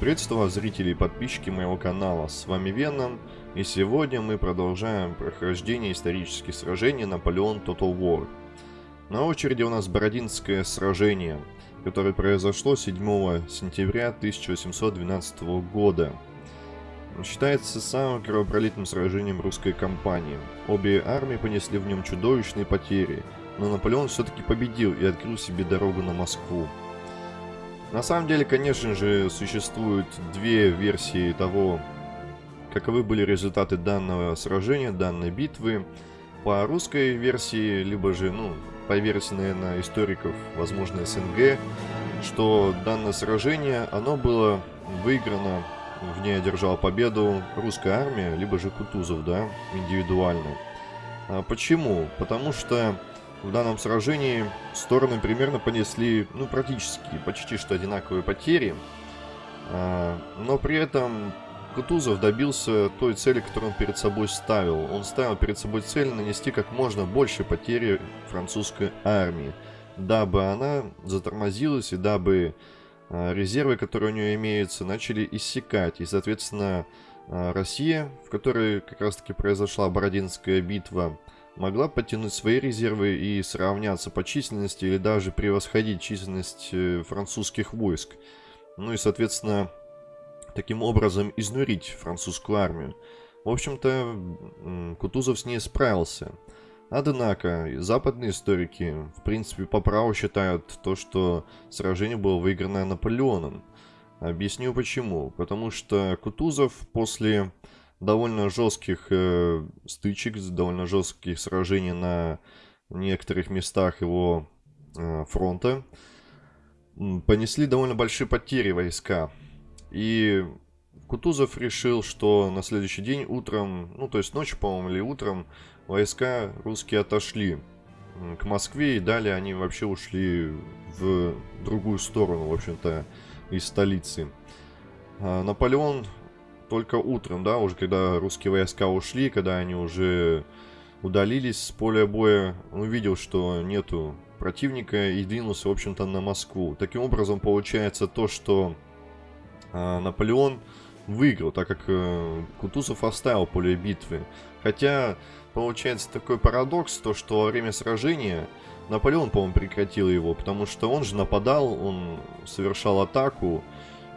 Приветствую вас, зрители и подписчики моего канала, с вами Веном, и сегодня мы продолжаем прохождение исторических сражений Наполеон Total War. На очереди у нас Бородинское сражение, которое произошло 7 сентября 1812 года. Считается самым кровопролитным сражением русской кампании. Обе армии понесли в нем чудовищные потери, но Наполеон все-таки победил и открыл себе дорогу на Москву. На самом деле, конечно же, существуют две версии того, каковы были результаты данного сражения, данной битвы. По русской версии, либо же, ну, по версии, наверное, историков, возможно, СНГ, что данное сражение, оно было выиграно, в ней одержала победу русская армия, либо же Кутузов, да, индивидуально. А почему? Потому что в данном сражении стороны примерно понесли, ну, практически, почти что одинаковые потери. А, но при этом Кутузов добился той цели, которую он перед собой ставил. Он ставил перед собой цель нанести как можно больше потери французской армии, дабы она затормозилась и дабы а, резервы, которые у нее имеются, начали иссякать. И, соответственно, а, Россия, в которой как раз-таки произошла Бородинская битва, могла подтянуть свои резервы и сравняться по численности или даже превосходить численность э, французских войск. Ну и, соответственно, таким образом изнурить французскую армию. В общем-то, Кутузов с ней справился. Однако, западные историки, в принципе, по праву считают то, что сражение было выиграно Наполеоном. Объясню почему. Потому что Кутузов после довольно жестких э, стычек, довольно жестких сражений на некоторых местах его э, фронта. Понесли довольно большие потери войска. И Кутузов решил, что на следующий день утром, ну то есть ночью, по-моему, или утром, войска русские отошли к Москве, и далее они вообще ушли в другую сторону, в общем-то, из столицы. А Наполеон только утром, да, уже когда русские войска ушли, когда они уже удалились с поля боя, он увидел, что нету противника и двинулся, в общем-то, на Москву. Таким образом, получается то, что э, Наполеон выиграл, так как э, Кутузов оставил поле битвы. Хотя, получается такой парадокс, то, что во время сражения Наполеон, по-моему, прекратил его, потому что он же нападал, он совершал атаку,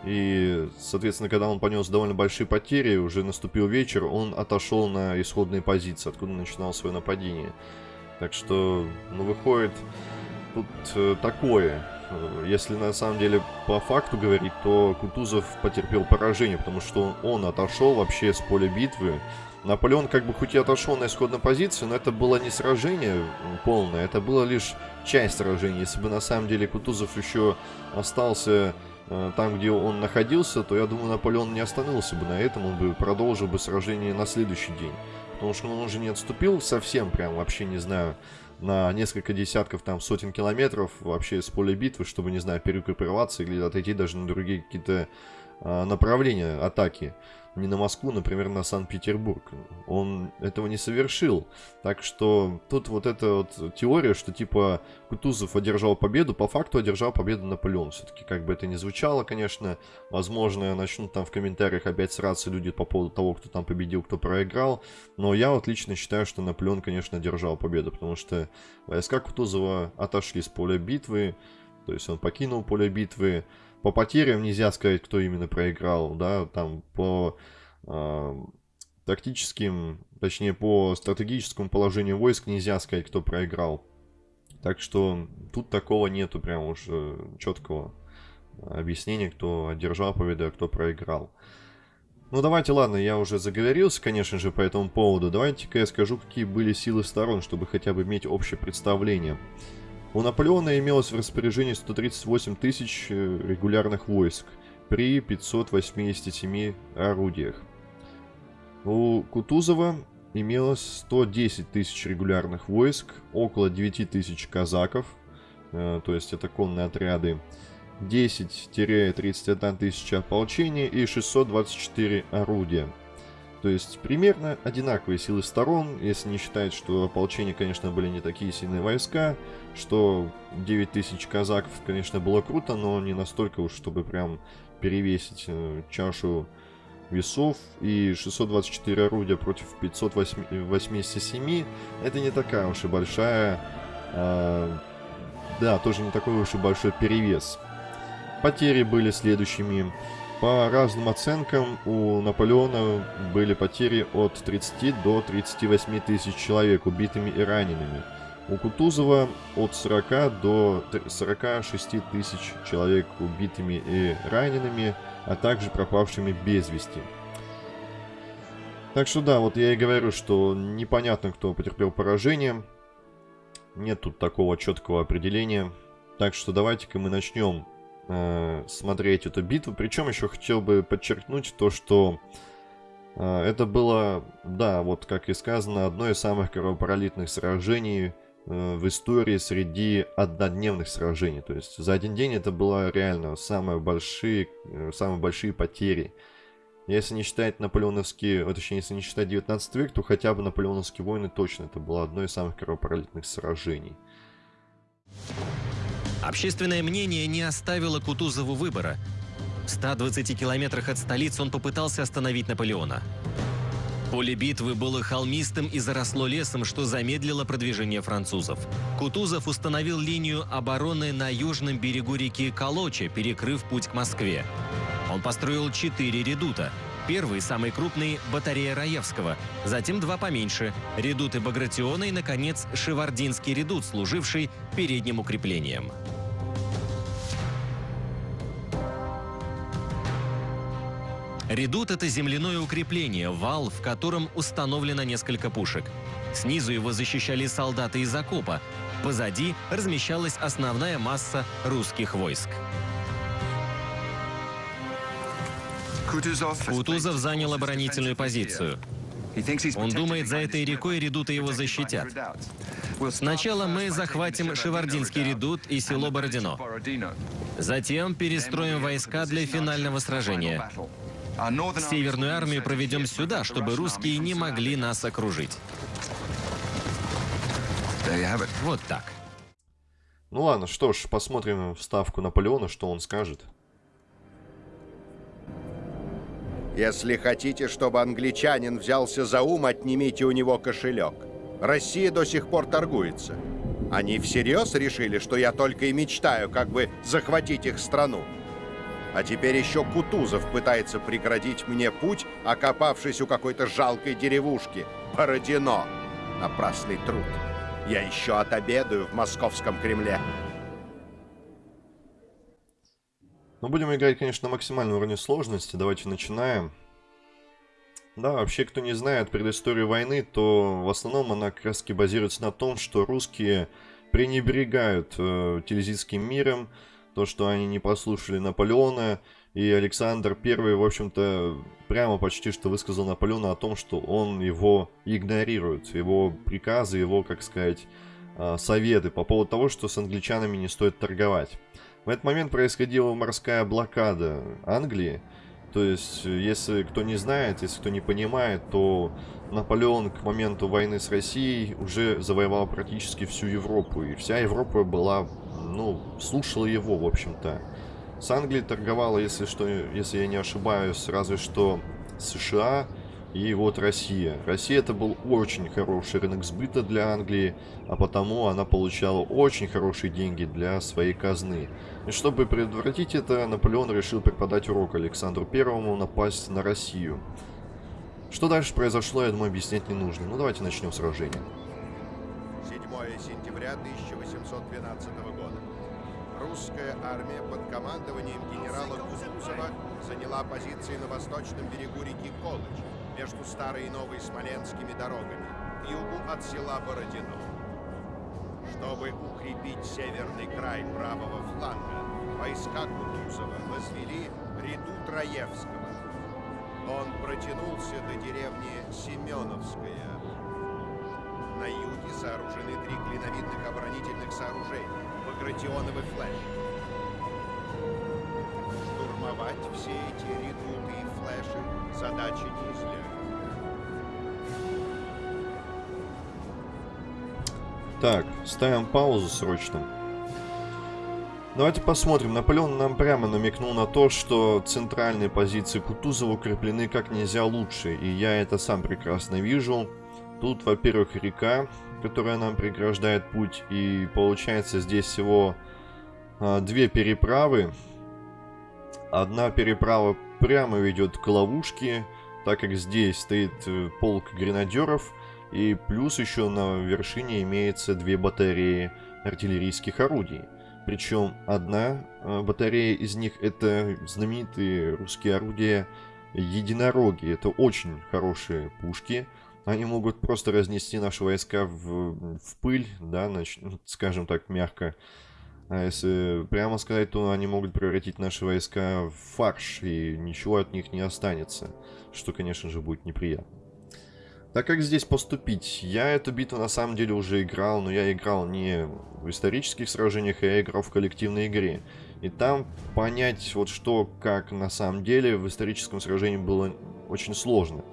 и, соответственно, когда он понес довольно большие потери, уже наступил вечер, он отошел на исходные позиции, откуда начинал свое нападение. Так что, ну, выходит тут э, такое. Если на самом деле по факту говорить, то Кутузов потерпел поражение, потому что он, он отошел вообще с поля битвы. Наполеон как бы хоть и отошел на исходную позицию, но это было не сражение полное, это было лишь часть сражения. Если бы на самом деле Кутузов еще остался там, где он находился, то я думаю, Наполеон не остановился бы на этом, он бы продолжил бы сражение на следующий день. Потому что он уже не отступил совсем, прям вообще, не знаю, на несколько десятков, там, сотен километров вообще с поля битвы, чтобы, не знаю, перегруппироваться или отойти даже на другие какие-то а, направления атаки не на Москву, например, на Санкт-Петербург. Он этого не совершил. Так что тут вот эта вот теория, что типа Кутузов одержал победу, по факту одержал победу Наполеон. Все-таки как бы это ни звучало, конечно. Возможно, начнут там в комментариях опять сраться люди по поводу того, кто там победил, кто проиграл. Но я вот лично считаю, что Наполеон, конечно, одержал победу, потому что войска Кутузова отошли с поля битвы, то есть он покинул поле битвы, по потерям нельзя сказать, кто именно проиграл, да, там по э, тактическим, точнее по стратегическому положению войск нельзя сказать, кто проиграл. Так что тут такого нету прям уж э, четкого объяснения, кто одержал победу, а кто проиграл. Ну давайте, ладно, я уже заговорился, конечно же, по этому поводу. Давайте-ка я скажу, какие были силы сторон, чтобы хотя бы иметь общее представление. У Наполеона имелось в распоряжении 138 тысяч э, регулярных войск при 587 орудиях. У Кутузова имелось 110 тысяч регулярных войск, около 9 тысяч казаков, э, то есть это конные отряды, 10-31 тысяча ополчения и 624 орудия. То есть примерно одинаковые силы сторон, если не считать, что ополчение, конечно, были не такие сильные войска, что 9000 казаков, конечно, было круто, но не настолько уж, чтобы прям перевесить э, чашу весов. И 624 орудия против 587 это не такая уж и большая э, да тоже не такой уж и большой перевес. Потери были следующими по разным оценкам у Наполеона были потери от 30 до 38 тысяч человек убитыми и ранеными у Кутузова от 40 до 46 тысяч человек убитыми и ранеными а также пропавшими без вести. Так что да, вот я и говорю, что непонятно, кто потерпел поражение. Нет тут такого четкого определения. Так что давайте-ка мы начнем э, смотреть эту битву. Причем еще хотел бы подчеркнуть то, что э, это было, да, вот как и сказано, одно из самых кровопролитных сражений Э, в истории среди однодневных сражений. То есть за один день это было реально самые большие, э, самые большие потери. Если не считать наполеоновские, точнее, если не считать 19 век, то хотя бы наполеоновские войны точно это было одно из самых кровопролитных сражений. Общественное мнение не оставило Кутузову выбора. В 120 километрах от столицы он попытался остановить Наполеона. Поле битвы было холмистым и заросло лесом, что замедлило продвижение французов. Кутузов установил линию обороны на южном берегу реки Колоча, перекрыв путь к Москве. Он построил четыре редута. Первый, самый крупный, батарея Раевского, затем два поменьше, редуты Багратиона и, наконец, Шевардинский редут, служивший передним укреплением. Редут – это земляное укрепление, вал, в котором установлено несколько пушек. Снизу его защищали солдаты из окопа. Позади размещалась основная масса русских войск. Кутузов занял оборонительную позицию. Он думает, за этой рекой редуты его защитят. Сначала мы захватим Шевардинский редут и село Бородино. Затем перестроим войска для финального сражения. Северную армию проведем сюда, чтобы русские не могли нас окружить. Вот так. Ну ладно, что ж, посмотрим вставку Наполеона, что он скажет. Если хотите, чтобы англичанин взялся за ум, отнимите у него кошелек. Россия до сих пор торгуется. Они всерьез решили, что я только и мечтаю, как бы захватить их страну. А теперь еще Кутузов пытается преградить мне путь, окопавшись у какой-то жалкой деревушки. Бородино. Напрасный труд. Я еще отобедаю в московском Кремле. Ну, будем играть, конечно, на максимальном уровне сложности. Давайте начинаем. Да, вообще, кто не знает предысторию войны, то в основном она как раз базируется на том, что русские пренебрегают э, Тильзитским миром, то, что они не послушали Наполеона, и Александр I, в общем-то, прямо почти что высказал Наполеону о том, что он его игнорирует, его приказы, его, как сказать, а, советы по поводу того, что с англичанами не стоит торговать. В этот момент происходила морская блокада Англии, то есть, если кто не знает, если кто не понимает, то Наполеон к моменту войны с Россией уже завоевал практически всю Европу, и вся Европа была ну, слушала его, в общем-то. С Англией торговала, если что, если я не ошибаюсь, разве что США и вот Россия. Россия это был очень хороший рынок сбыта для Англии, а потому она получала очень хорошие деньги для своей казны. И чтобы предотвратить это, Наполеон решил преподать урок Александру Первому напасть на Россию. Что дальше произошло, я думаю, объяснять не нужно. Ну, давайте начнем сражение. 7 сентября 1812 года. Русская армия под командованием генерала Кутузова заняла позиции на восточном берегу реки Колыч, между старой и новой Смоленскими дорогами, к югу от села Бородино. Чтобы укрепить северный край правого фланга, войска Кутузова возвели ряду Троевского. Он протянулся до деревни Семеновская. На юге сооружены три клиновидных оборонительных сооружения. Багратионовый флеш. Штурмовать все эти флеши задача не из Так, ставим паузу срочно. Давайте посмотрим. Наполеон нам прямо намекнул на то, что центральные позиции Кутузова укреплены как нельзя лучше. И я это сам прекрасно вижу. Тут, во-первых, река, которая нам преграждает путь. И получается здесь всего а, две переправы. Одна переправа прямо ведет к ловушке, так как здесь стоит э, полк гренадеров. И плюс еще на вершине имеется две батареи артиллерийских орудий. Причем одна э, батарея из них это знаменитые русские орудия единороги. Это очень хорошие пушки. Они могут просто разнести наши войска в, в пыль, да, нач... Ну, скажем так, мягко. А если прямо сказать, то они могут превратить наши войска в фарш, и ничего от них не останется. Что, конечно же, будет неприятно. Так как здесь поступить? Я эту битву на самом деле уже играл, но я играл не в исторических сражениях, а я играл в коллективной игре. И там понять вот что, как на самом деле в историческом сражении было очень сложно.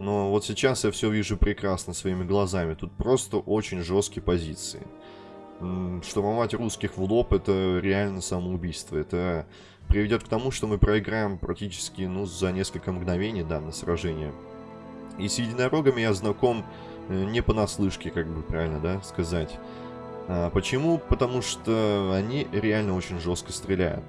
Но вот сейчас я все вижу прекрасно своими глазами. Тут просто очень жесткие позиции. Штурмовать русских в лоб это реально самоубийство. Это приведет к тому, что мы проиграем практически ну, за несколько мгновений данное сражение. И с единорогами я знаком э, не понаслышке, как бы правильно, да, сказать. А, почему? Потому что они реально очень жестко стреляют.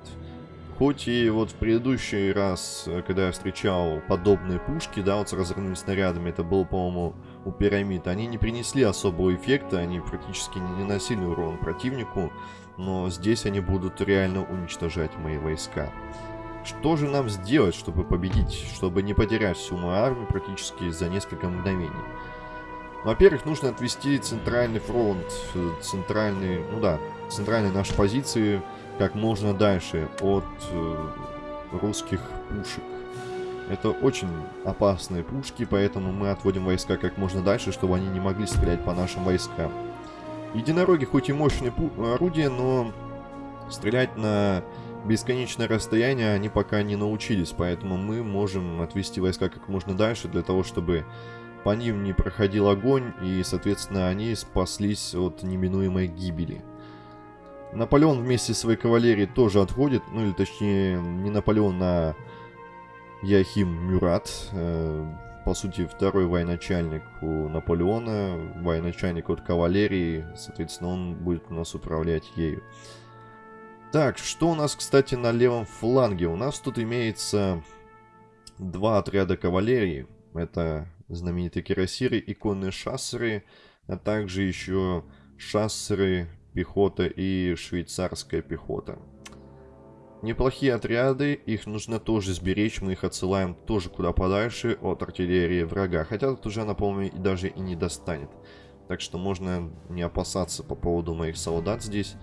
Хоть и вот в предыдущий раз, э, когда я встречал подобные пушки, да, вот с разрывными снарядами, это было, по-моему, у пирамид, они не принесли особого эффекта, они практически не наносили урон противнику, но здесь они будут реально уничтожать мои войска. Что же нам сделать, чтобы победить, чтобы не потерять всю мою армию практически за несколько мгновений? Во-первых, нужно отвести центральный фронт, центральный, ну да, центральные наши позиции как можно дальше от э, русских пушек. Это очень опасные пушки, поэтому мы отводим войска как можно дальше, чтобы они не могли стрелять по нашим войскам. Единороги хоть и мощные орудия, но стрелять на бесконечное расстояние они пока не научились, поэтому мы можем отвести войска как можно дальше для того, чтобы по ним не проходил огонь и, соответственно, они спаслись от неминуемой гибели. Наполеон вместе с своей кавалерией тоже отходит, ну или точнее не Наполеон, а Яхим Мюрат. Э, по сути, второй военачальник у Наполеона, военачальник от кавалерии, соответственно, он будет у нас управлять ею. Так, что у нас, кстати, на левом фланге? У нас тут имеется два отряда кавалерии. Это знаменитые кирасиры и конные шассеры, а также еще шассеры, пехота и швейцарская пехота. Неплохие отряды, их нужно тоже сберечь, мы их отсылаем тоже куда подальше от артиллерии врага. Хотя тут уже она, по-моему, даже и не достанет. Так что можно не опасаться по поводу моих солдат здесь.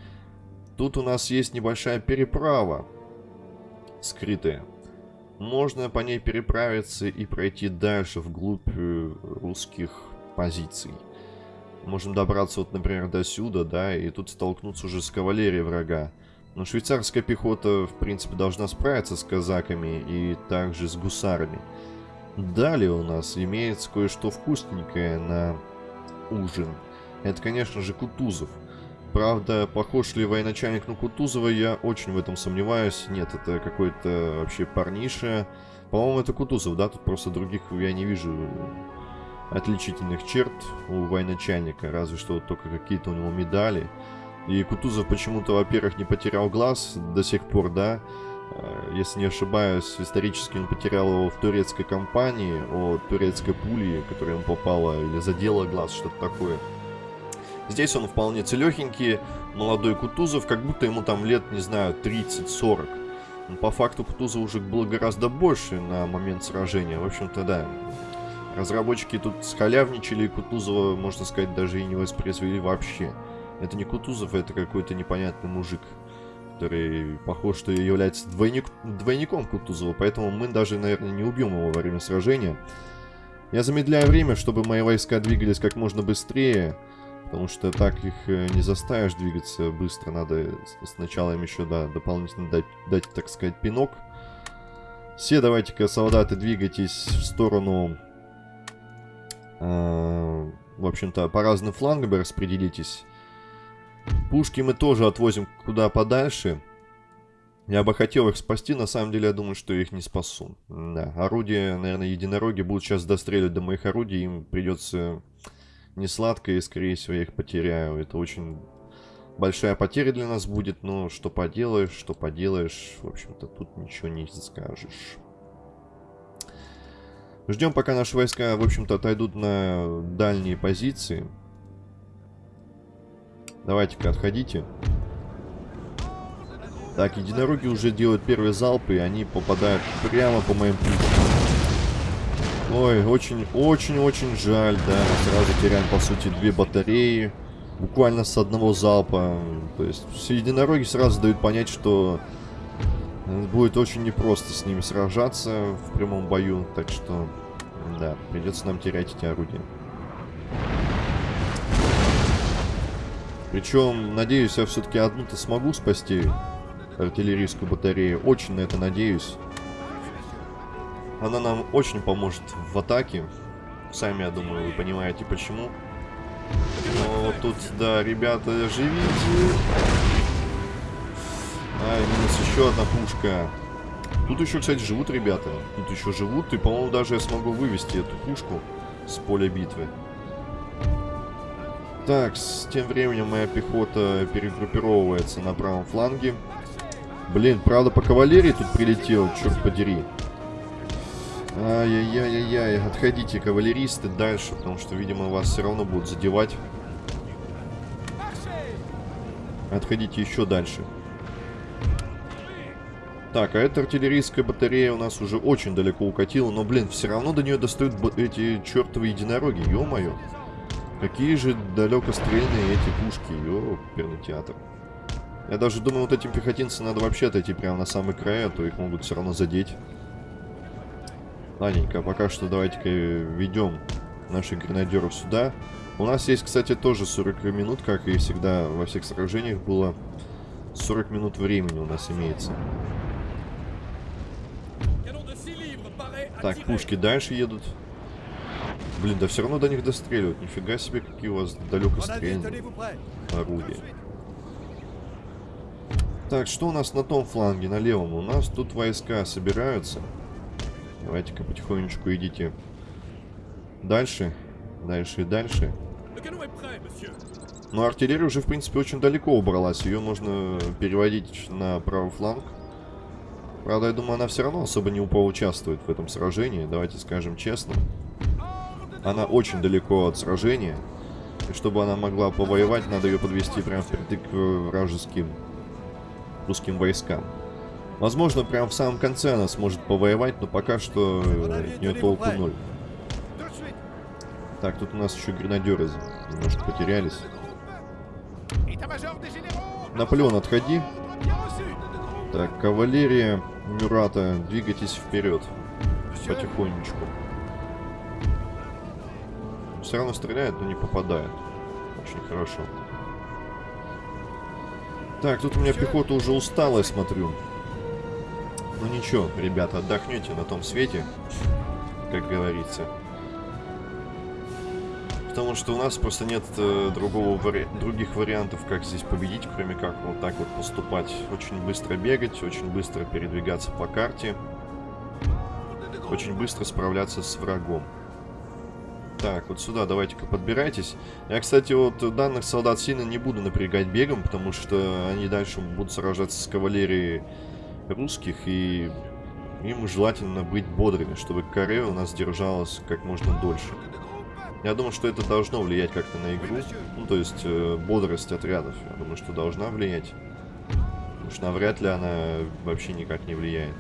Тут у нас есть небольшая переправа. Скрытая. Можно по ней переправиться и пройти дальше, вглубь э, русских позиций. Можем добраться вот, например, до сюда, да, и тут столкнуться уже с кавалерией врага. Но швейцарская пехота, в принципе, должна справиться с казаками и также с гусарами. Далее у нас имеется кое-что вкусненькое на ужин. Это, конечно же, Кутузов. Правда, похож ли военачальник на Кутузова, я очень в этом сомневаюсь. Нет, это какой-то вообще парниша. По-моему, это Кутузов, да? Тут просто других я не вижу отличительных черт у военачальника. Разве что только какие-то у него медали. И Кутузов почему-то, во-первых, не потерял глаз до сих пор, да? А, если не ошибаюсь, исторически он потерял его в турецкой компании, о турецкой пули, которая ему попала, или задела глаз, что-то такое. Здесь он вполне целехенький, молодой Кутузов, как будто ему там лет, не знаю, 30-40. Но по факту Кутузов уже было гораздо больше на момент сражения. В общем-то, да. Разработчики тут скалявничали, и Кутузова, можно сказать, даже и не воспроизвели вообще. Это не Кутузов, это какой-то непонятный мужик, который похож, что является двойник, двойником Кутузова, поэтому мы даже, наверное, не убьем его во время сражения. Я замедляю время, чтобы мои войска двигались как можно быстрее. Потому что так их э, не заставишь двигаться быстро. Надо сначала им еще, да, дополнительно дать, дать так сказать, пинок. Все давайте-ка, солдаты, двигайтесь в сторону... Э, в общем-то, по разным флангам распределитесь. Пушки мы тоже отвозим куда подальше. Я бы хотел их спасти, на самом деле я думаю, что я их не спасу. Да, орудия, наверное, единороги будут сейчас достреливать до моих орудий, им придется не сладко, и скорее всего я их потеряю. Это очень большая потеря для нас будет, но что поделаешь, что поделаешь, в общем-то тут ничего не скажешь. Ждем, пока наши войска, в общем-то, отойдут на дальние позиции. Давайте-ка, отходите. Так, единороги уже делают первые залпы, и они попадают прямо по моим пушкам. Ой, очень-очень-очень жаль, да. Сразу теряем, по сути, две батареи. Буквально с одного залпа. То есть, все единороги сразу дают понять, что будет очень непросто с ними сражаться в прямом бою. Так что, да, придется нам терять эти орудия. Причем, надеюсь, я все-таки одну-то смогу спасти артиллерийскую батарею. Очень на это надеюсь. Она нам очень поможет в атаке. Сами, я думаю, вы понимаете почему. Но тут, да, ребята, живите. А, минус еще одна пушка. Тут еще, кстати, живут ребята. Тут еще живут. И, по-моему, даже я смогу вывести эту пушку с поля битвы. Так, с тем временем моя пехота перегруппировывается на правом фланге. Блин, правда по кавалерии тут прилетел, черт подери. Ай-яй-яй-яй, отходите, кавалеристы, дальше, потому что, видимо, вас все равно будут задевать. Отходите еще дальше. Так, а эта артиллерийская батарея у нас уже очень далеко укатила, но, блин, все равно до нее достают эти чертовы единороги, ё-моё. Какие же далекострельные эти пушки, ё, оперный театр. Я даже думаю, вот этим пехотинцам надо вообще отойти прямо на самый край, а то их могут все равно задеть. Ладненько, пока что давайте-ка ведем наших гренадеров сюда. У нас есть, кстати, тоже 40 минут, как и всегда во всех сражениях было. 40 минут времени у нас имеется. Так, пушки дальше едут. Блин, да все равно до них достреливают. Нифига себе, какие у вас далекострельные орудия. Так, что у нас на том фланге, на левом? У нас тут войска собираются. Давайте-ка потихонечку идите дальше. Дальше и дальше. Но артиллерия уже, в принципе, очень далеко убралась. Ее можно переводить на правый фланг. Правда, я думаю, она все равно особо не поучаствует в этом сражении. Давайте скажем честно. Она очень далеко от сражения. И чтобы она могла повоевать, надо ее подвести прямо впритык к вражеским русским войскам. Возможно, прямо в самом конце она сможет повоевать, но пока что от нее толку ноль. Так, тут у нас еще гренадеры немножко потерялись. Наполеон, отходи. Так, кавалерия Мюрата, двигайтесь вперед. Потихонечку. Все равно стреляет, но не попадает. Очень хорошо. Так, тут у меня пехота уже устала, я смотрю. Ну ничего, ребята, отдохнете на том свете, как говорится. Потому что у нас просто нет э, другого вари... других вариантов, как здесь победить, кроме как вот так вот поступать. Очень быстро бегать, очень быстро передвигаться по карте. Очень быстро справляться с врагом. Так, вот сюда давайте-ка подбирайтесь. Я, кстати, вот данных солдат сильно не буду напрягать бегом, потому что они дальше будут сражаться с кавалерией русских, и им желательно быть бодрыми, чтобы каре у нас держалась как можно дольше. Я думаю, что это должно влиять как-то на игру. Ну, то есть, э, бодрость отрядов. Я думаю, что должна влиять. Потому что навряд ли она вообще никак не влияет.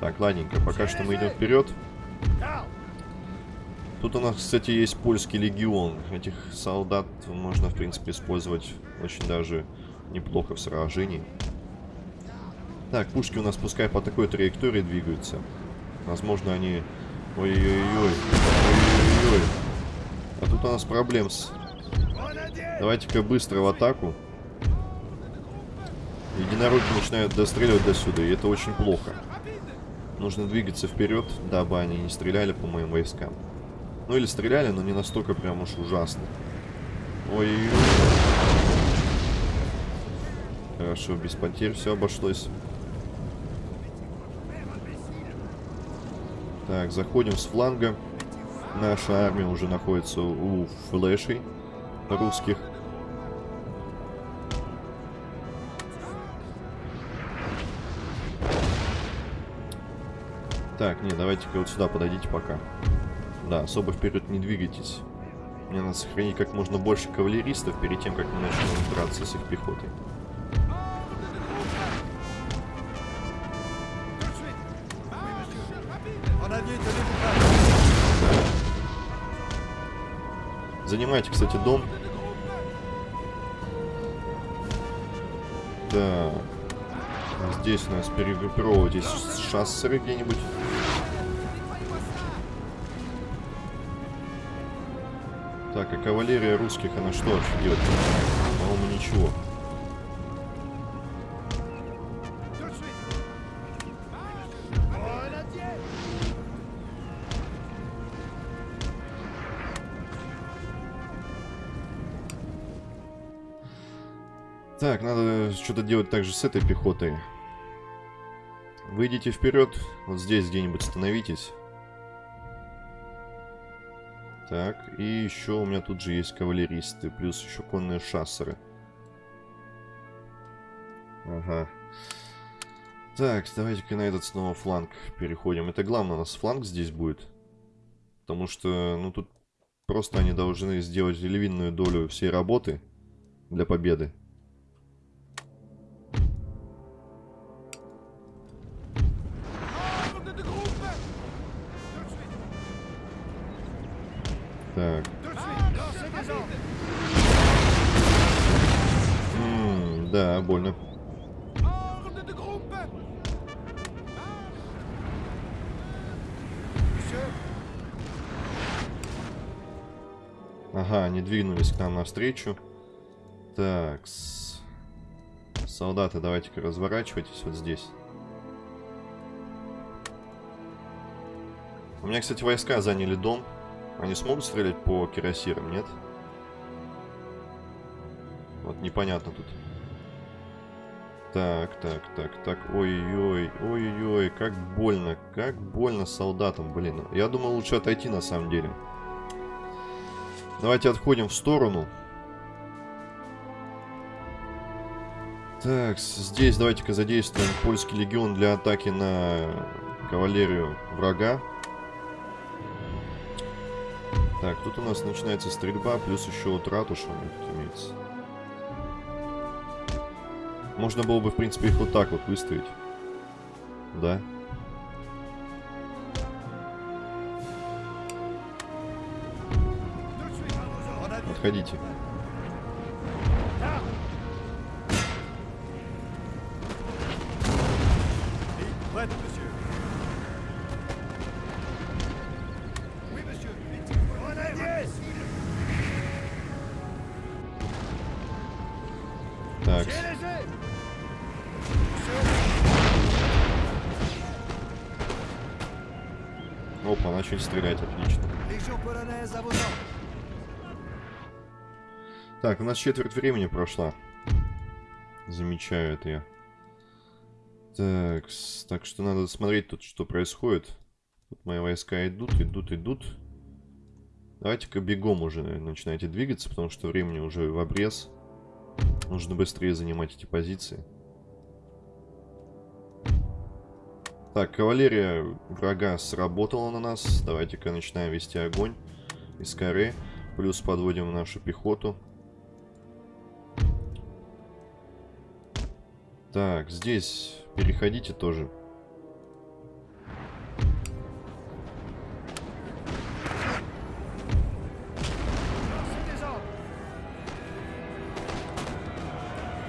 Так, ладненько. Пока что мы идем вперед. Тут у нас, кстати, есть польский легион. Этих солдат можно, в принципе, использовать очень даже неплохо в сражении. Так, пушки у нас пускай по такой траектории двигаются. Возможно, они... Ой-ой-ой. Ой-ой-ой. А тут у нас проблем с... Давайте-ка быстро в атаку. Единороги начинают достреливать до сюда, и это очень плохо. Нужно двигаться вперед, дабы они не стреляли по моим войскам. Ну или стреляли, но не настолько прям уж ужасно. Ой-ой-ой. Хорошо, без потерь все обошлось. Так, заходим с фланга. Наша армия уже находится у флешей русских. Так, не, давайте-ка вот сюда подойдите пока. Да, особо вперед не двигайтесь. Мне надо сохранить как можно больше кавалеристов перед тем, как мы начнем драться с их пехотой. Занимайте, кстати, дом. Да. Здесь у нас перегруппировывайтесь шассеры где-нибудь. Кавалерия русских, она что вообще делает? По-моему, ничего. Так, надо что-то делать также с этой пехотой. Выйдите вперед. Вот здесь где-нибудь становитесь. Так, и еще у меня тут же есть кавалеристы, плюс еще конные шассеры. Ага. Так, давайте-ка на этот снова фланг переходим. Это главное, у нас фланг здесь будет. Потому что, ну, тут просто они должны сделать львиную долю всей работы для победы. Ага, они двинулись к нам навстречу. Так, -с. солдаты, давайте-ка разворачивайтесь вот здесь. У меня, кстати, войска заняли дом. Они смогут стрелять по кирасирам, нет? Вот непонятно тут. Так, так, так, так. Ой-ой-ой, ой-ой-ой, как больно, как больно солдатам, блин. Я думал лучше отойти на самом деле. Давайте отходим в сторону. Так, здесь давайте-ка задействуем польский легион для атаки на кавалерию врага. Так, тут у нас начинается стрельба, плюс еще вот ратуша у них тут имеется. Можно было бы, в принципе, их вот так вот выставить. Да. Отходите. Так. Так, у нас четверть времени прошла. Замечаю это я. Так, так что надо смотреть тут, что происходит. Тут мои войска идут, идут, идут. Давайте-ка бегом уже наверное, начинайте двигаться, потому что времени уже в обрез. Нужно быстрее занимать эти позиции. Так, кавалерия врага сработала на нас. Давайте-ка начинаем вести огонь из коры. Плюс подводим нашу пехоту. Так, здесь переходите тоже.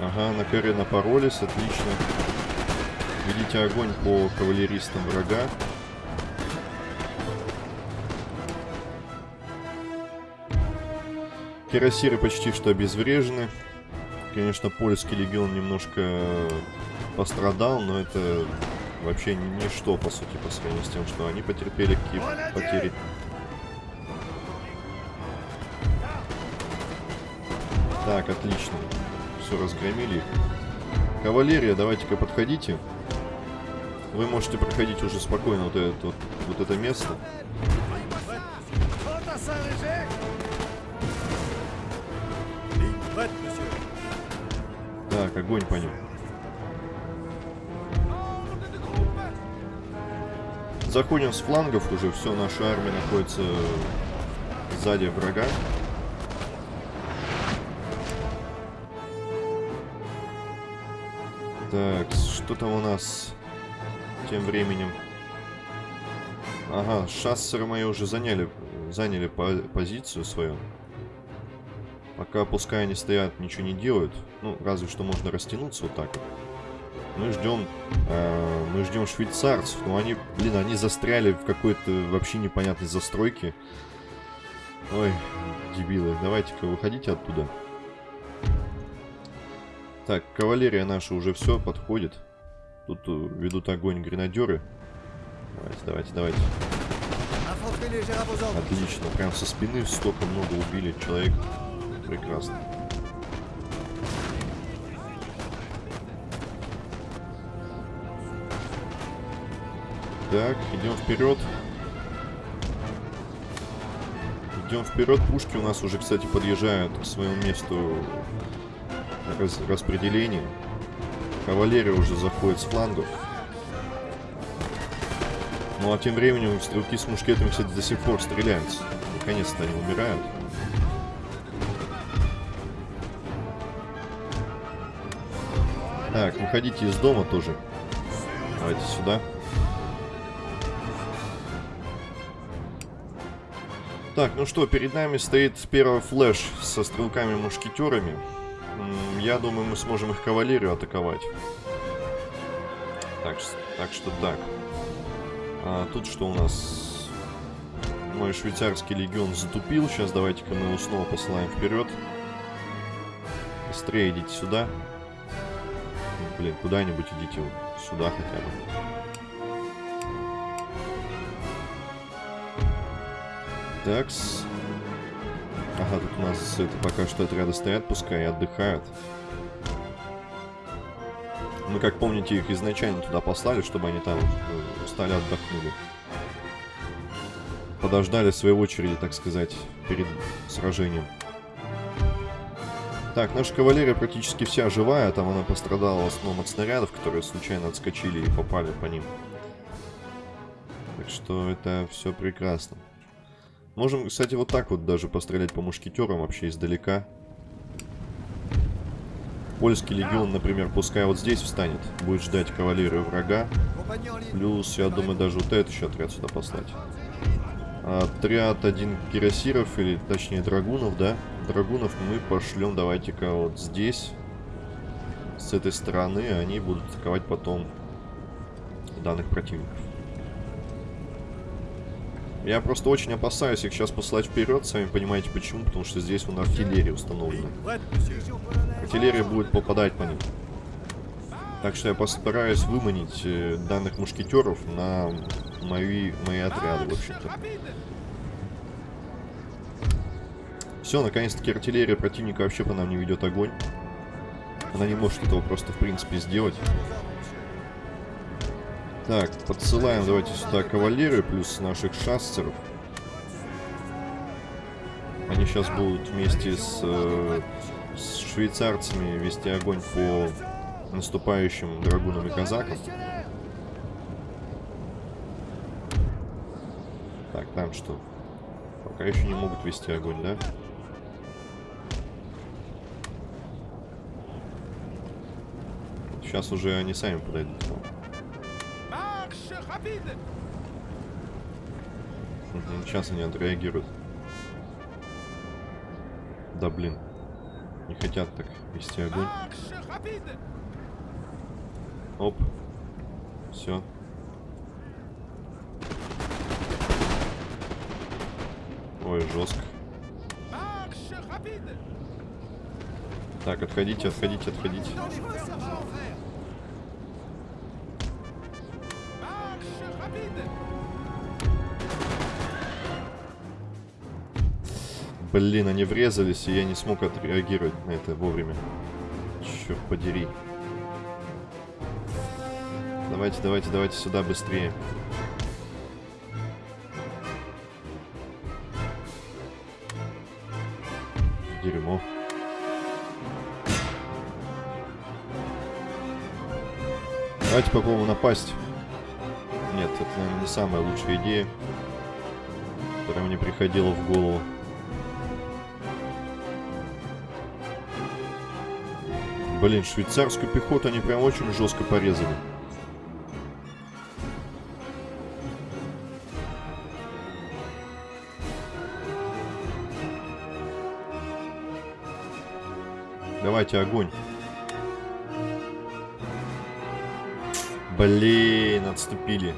Ага, на коре напоролись, отлично. Ведите огонь по кавалеристам врага. Кирасиры почти что обезврежены. Конечно, польский легион немножко пострадал, но это вообще ничто, по сути, по сравнению с тем, что они потерпели какие потери. Так, отлично все разгромили их. кавалерия, давайте-ка подходите. Вы можете проходить уже спокойно вот это, вот, вот это место. Так, огонь по ним. Заходим с флангов уже, все, наша армия находится сзади врага. Так, что там у нас тем временем? Ага, шассеры мои уже заняли, заняли по позицию свою. Пока пускай они стоят, ничего не делают. Ну, разве что можно растянуться вот так вот. Мы ждем, э, мы ждем швейцарцев, но они, блин, они застряли в какой-то вообще непонятной застройке. Ой, дебилы, давайте-ка выходите оттуда. Так, кавалерия наша уже все подходит. Тут э, ведут огонь гренадеры. Давайте, давайте, давайте. Отлично, прям со спины столько много убили человек. Прекрасно. Так, идем вперед. Идем вперед. Пушки у нас уже, кстати, подъезжают к своему месту раз распределения. Кавалерия уже заходит с флангов. Ну а тем временем стрелки с мушкетами, кстати, до сих пор стреляются. Наконец-то они умирают. Так, выходите из дома тоже. Давайте сюда. Так, ну что, перед нами стоит первый флеш со стрелками-мушкетерами. Я думаю, мы сможем их кавалерию атаковать. Так, так что так. А, тут что у нас? Мой швейцарский легион затупил. Сейчас давайте-ка мы его снова посылаем вперед. Быстрее идите сюда. Блин, куда-нибудь идите сюда хотя бы. Такс. Ага, тут у нас это пока что отряды стоят, пускай отдыхают. Мы, как помните, их изначально туда послали, чтобы они там э, устали, отдохнули. Подождали своей очереди, так сказать, перед сражением. Так, наша кавалерия практически вся живая. Там она пострадала в основном от снарядов, которые случайно отскочили и попали по ним. Так что это все прекрасно. Можем, кстати, вот так вот даже пострелять по мушкетерам вообще издалека. Польский легион, например, пускай вот здесь встанет, будет ждать кавалерию врага. Плюс, я думаю, даже вот этот еще отряд сюда послать. Отряд один кирасиров, или точнее драгунов, да? Драгунов мы пошлем, давайте-ка вот здесь. С этой стороны они будут атаковать потом данных противников. Я просто очень опасаюсь их сейчас послать вперед, сами понимаете почему, потому что здесь нас артиллерия установлена. Артиллерия будет попадать по ним. Так что я постараюсь выманить э, данных мушкетеров на мои, мои отряды, в общем-то. Все, наконец-таки артиллерия противника вообще по нам не ведет огонь. Она не может этого просто, в принципе, сделать. Так, подсылаем давайте сюда кавалерию плюс наших шассеров. Они сейчас будут вместе с, э, с швейцарцами вести огонь по наступающим драгунам и казакам. Так, там что? Пока еще не могут вести огонь, да? Сейчас уже они сами подойдут. Сейчас они отреагируют. Да блин. Не хотят так вести огонь. Оп. Все. Ой, жестко. Так, отходите, отходите, отходите. Блин, они врезались, и я не смог отреагировать на это вовремя. Черт подери. Давайте, давайте, давайте сюда быстрее. Дерьмо. Давайте попробуем напасть. Нет, это, наверное, не самая лучшая идея, которая мне приходила в голову. Блин, швейцарскую пехоту они прям очень жестко порезали. Давайте огонь. Блин, отступили.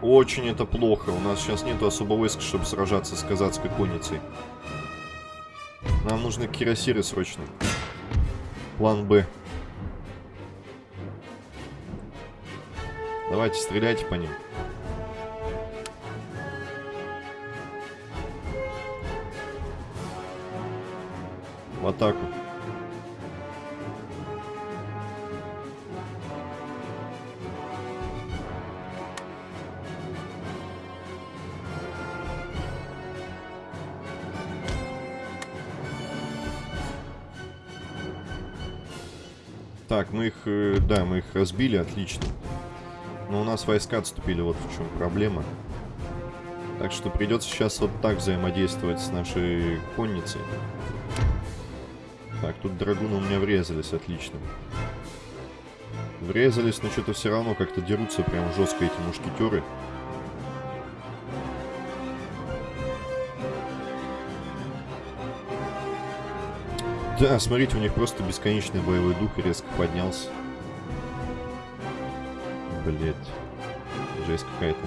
Очень это плохо. У нас сейчас нету особо войск, чтобы сражаться с казацкой конницей. Нам нужны кирасиры срочно. План Б. Давайте стреляйте по ним. В атаку. Так, мы их, э, да, мы их разбили, отлично. Но у нас войска отступили, вот в чем проблема. Так что придется сейчас вот так взаимодействовать с нашей конницей. Так, тут драгуны у меня врезались, отлично. Врезались, но что-то все равно как-то дерутся прям жестко эти мушкетеры. Да, смотрите, у них просто бесконечный боевой дух резко поднялся. Блять. Жесть какая-то.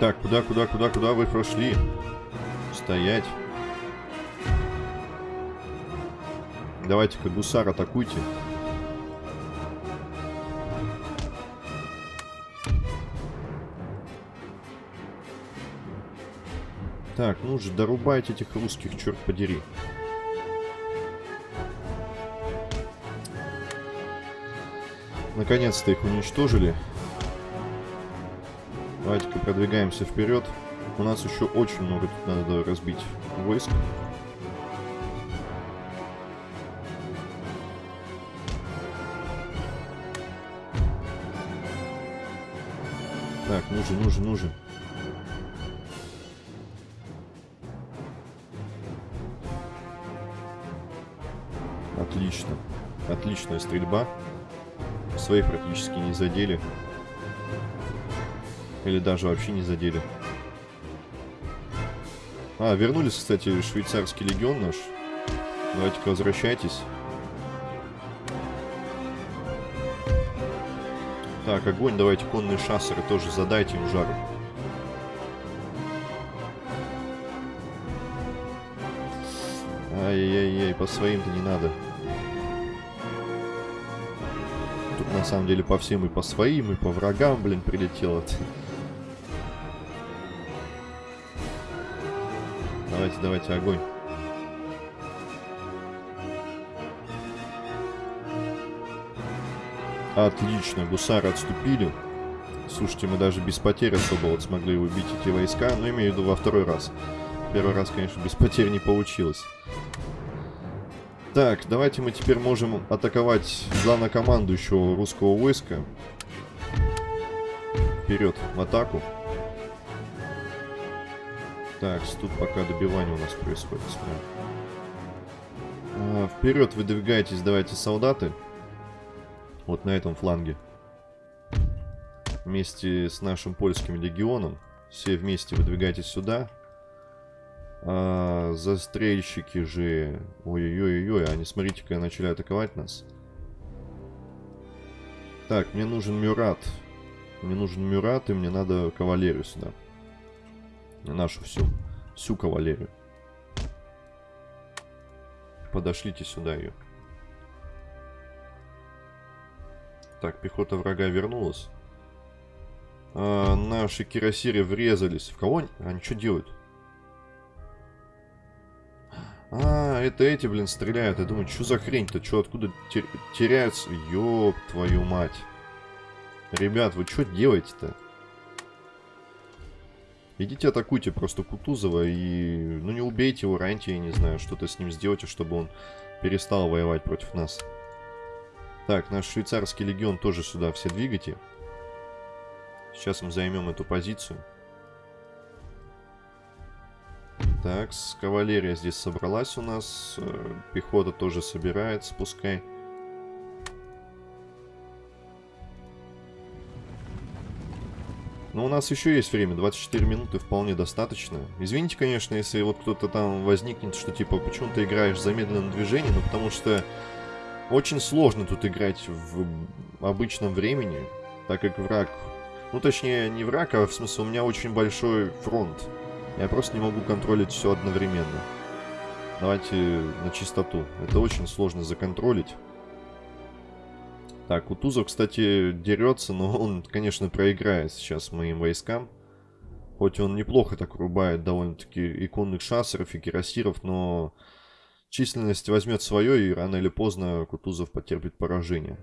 Так, куда, куда, куда, куда вы прошли? Стоять. Давайте-ка гусар атакуйте. Так, ну же, дорубайте этих русских, черт подери. Наконец-то их уничтожили. Давайте-ка продвигаемся вперед. У нас еще очень много тут надо разбить войск. Нужен, нужен, нужен. Отлично. Отличная стрельба. Своих практически не задели. Или даже вообще не задели. А, вернулись, кстати, швейцарский легион наш. Давайте-ка возвращайтесь. Так, огонь, давайте конные шассеры тоже задайте им жару. Ай-яй-яй, по своим-то не надо. Тут на самом деле по всем и по своим, и по врагам, блин, прилетело. Давайте, давайте, огонь. Отлично, гусары отступили. Слушайте, мы даже без потерь особо вот смогли убить эти войска, но имею в виду во второй раз. Первый раз, конечно, без потерь не получилось. Так, давайте мы теперь можем атаковать главнокомандующего русского войска. Вперед, в атаку. Так, тут пока добивание у нас происходит. А, вперед выдвигайтесь, давайте, солдаты. Вот на этом фланге. Вместе с нашим польским легионом. Все вместе выдвигайтесь сюда. А, застрельщики же... Ой-ой-ой-ой, они, смотрите-ка, начали атаковать нас. Так, мне нужен Мюрат. Мне нужен Мюрат, и мне надо кавалерию сюда. Нашу всю. Всю кавалерию. Подошлите сюда ее. Так, пехота врага вернулась. А, наши кирасиры врезались. В кого они? Они что делают? А, это эти, блин, стреляют. Я думаю, что за хрень-то? Что, откуда тер теряются? Ёб твою мать. Ребят, вы что делаете-то? Идите атакуйте просто Кутузова и... Ну, не убейте его, раньте, я не знаю, что-то с ним сделайте, чтобы он перестал воевать против нас. Так, наш швейцарский легион тоже сюда все двигайте. Сейчас мы займем эту позицию. Так, кавалерия здесь собралась у нас. Э, пехота тоже собирается, пускай. Но у нас еще есть время, 24 минуты вполне достаточно. Извините, конечно, если вот кто-то там возникнет, что типа, почему ты играешь в замедленном движении, ну потому что очень сложно тут играть в обычном времени, так как враг... Ну, точнее, не враг, а в смысле у меня очень большой фронт. Я просто не могу контролить все одновременно. Давайте на чистоту. Это очень сложно законтролить. Так, Кутузов, кстати, дерется, но он, конечно, проиграет сейчас моим войскам. Хоть он неплохо так рубает довольно-таки иконных шассеров и кирасиров, но численность возьмет свое, и рано или поздно Кутузов потерпит поражение.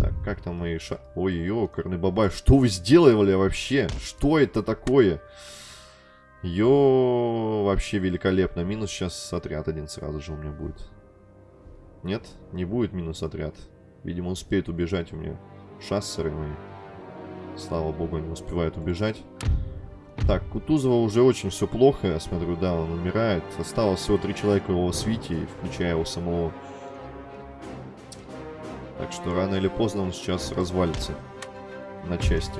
Так, как там мои ша... Ой-ой-ой, Корнебабай, что вы сделали вообще? Что это такое? Йо, вообще великолепно. Минус сейчас отряд один сразу же у меня будет. Нет, не будет минус отряд. Видимо, успеет убежать у меня шассеры мои. Слава богу, они успевают убежать. Так, Кутузова уже очень все плохо, я смотрю, да, он умирает. Осталось всего три человека его свите, включая его самого. Так что рано или поздно он сейчас развалится на части.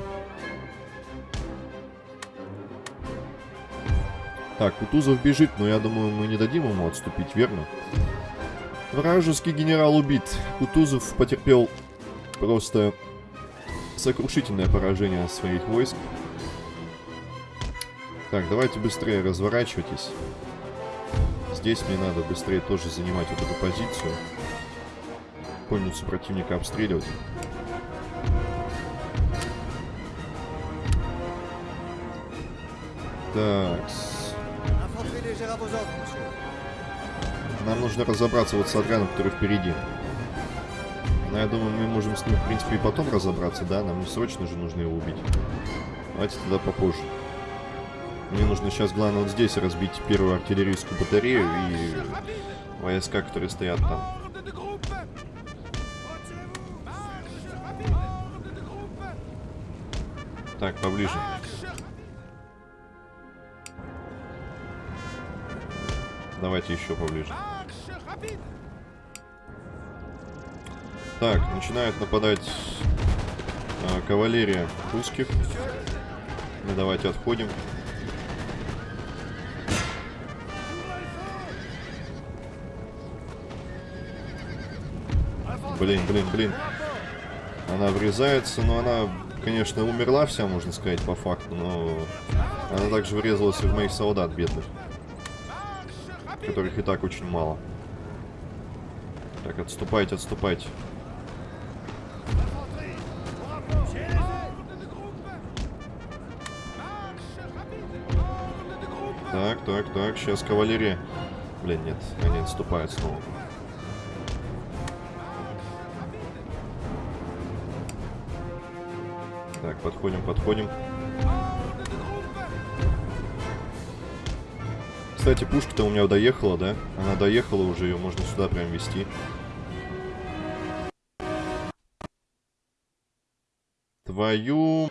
Так, Кутузов бежит, но я думаю, мы не дадим ему отступить, верно? Вражеский генерал убит. Кутузов потерпел просто сокрушительное поражение своих войск. Так, давайте быстрее разворачивайтесь. Здесь мне надо быстрее тоже занимать вот эту позицию. Конницу противника обстреливать. Так, нам нужно разобраться вот с отрядом, который впереди. Но я думаю, мы можем с ним, в принципе, и потом разобраться, да? Нам не срочно же нужно его убить. Давайте тогда попозже. Мне нужно сейчас, главное, вот здесь разбить первую артиллерийскую батарею и войска, которые стоят там. Так, поближе. Давайте еще поближе. Так, начинает нападать э, кавалерия русских. Мы давайте отходим. Блин, блин, блин. Она врезается, но она, конечно, умерла вся, можно сказать, по факту, но она также врезалась и в моих солдат бедных которых и так очень мало. Так, отступайте, отступайте. Так, так, так, сейчас кавалерия. Блин, нет, они отступают снова. Подходим, подходим. Кстати, пушка-то у меня доехала, да? Она доехала уже, ее можно сюда прям вести. Твою...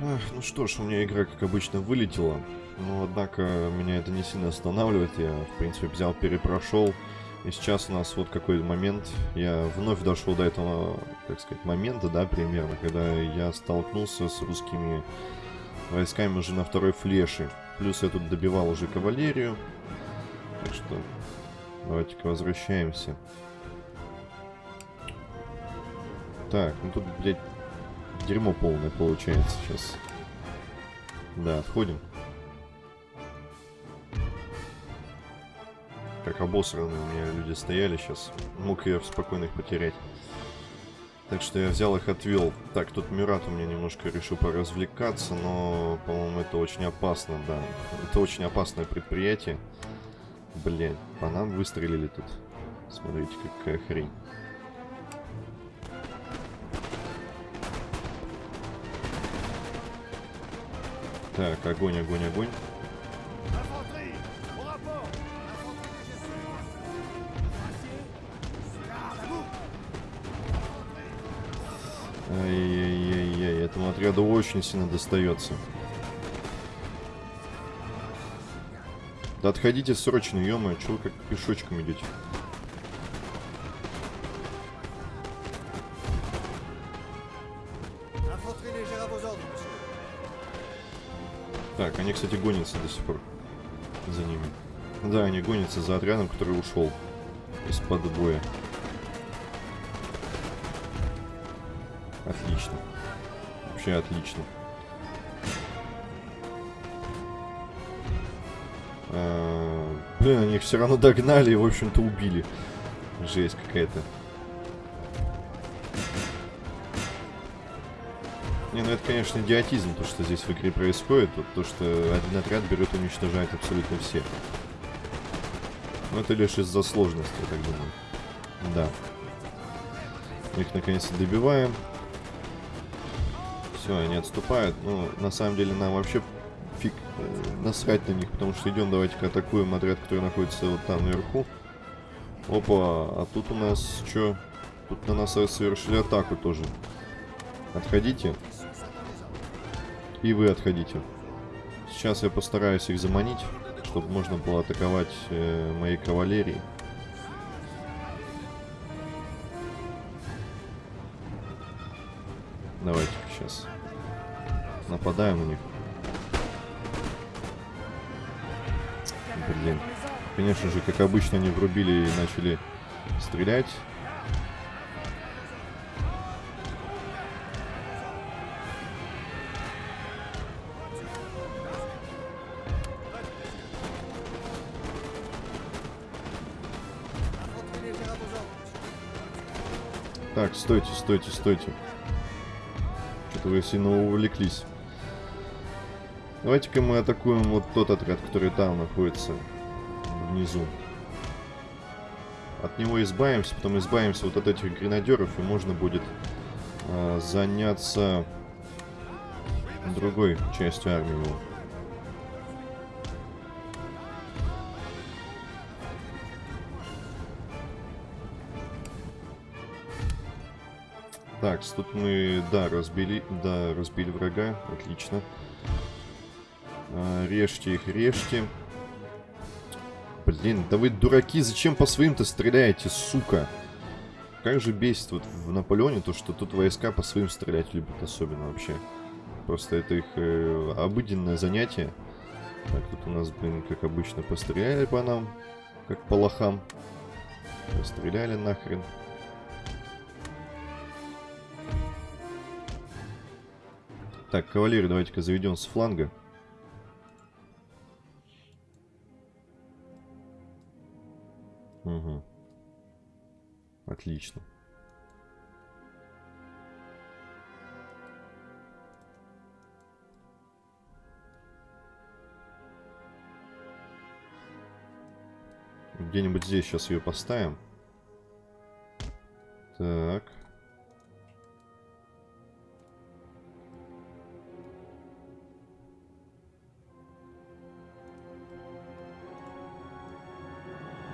Ах, ну что ж, у меня игра, как обычно, вылетела. Но, однако, меня это не сильно останавливает. Я, в принципе, взял, перепрошел. И сейчас у нас вот какой момент. Я вновь дошел до этого, так сказать, момента, да, примерно, когда я столкнулся с русскими войсками уже на второй флеше. Плюс я тут добивал уже кавалерию. Так что давайте-ка возвращаемся. Так, ну тут, блядь, дерьмо полное получается сейчас. Да, отходим. Как обосранные у меня люди стояли сейчас. Мог я спокойно их потерять. Так что я взял их, отвел. Так, тут Мюрат у меня немножко решил поразвлекаться, но, по-моему, это очень опасно, да. Это очень опасное предприятие. Блин, по нам выстрелили тут. Смотрите, какая хрень. Так, огонь, огонь, огонь. Отряду очень сильно достается. Да отходите срочно, ё чего вы как пешочком идете? Так, они, кстати, гонятся до сих пор за ними. Да, они гонятся за отрядом, который ушел из-под боя. Отлично. Вообще отлично. А, блин, они их все равно догнали и, в общем-то, убили. Жесть какая-то. Не, ну это, конечно, идиотизм, то, что здесь в игре происходит. Вот то, что один отряд берет и уничтожает абсолютно все. Но это лишь из-за сложности, я так думаю. Да. Их наконец-то добиваем. Все, они отступают. Ну, на самом деле, нам вообще фиг э, насрать на них, потому что идем, давайте-ка атакуем отряд, который находится вот там наверху. Опа, а тут у нас что? Тут на нас совершили атаку тоже. Отходите. И вы отходите. Сейчас я постараюсь их заманить, чтобы можно было атаковать э, моей кавалерией. Нападаем у них. Блин. Конечно же, как обычно, они врубили и начали стрелять. Так, стойте, стойте, стойте. Что-то вы сильно увлеклись. Давайте-ка мы атакуем вот тот отряд, который там находится. Внизу. От него избавимся, потом избавимся вот от этих гренадеров, и можно будет э, заняться другой частью армии. Так, тут мы, да, разбили, да, разбили врага, отлично. А, режьте их, режьте. Блин, да вы дураки, зачем по своим-то стреляете, сука? Как же бесит вот в Наполеоне то, что тут войска по своим стрелять любят особенно вообще. Просто это их э, обыденное занятие. Так, тут у нас, блин, как обычно, постреляли по нам, как по лохам. Постреляли нахрен. Так, кавалерию давайте-ка заведем с фланга. Угу. Отлично. Где-нибудь здесь сейчас ее поставим. Так.